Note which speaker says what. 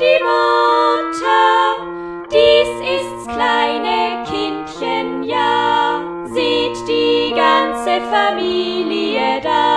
Speaker 1: die Mutter, dies ist's kleine Kindchen, ja, sieht die ganze Familie da.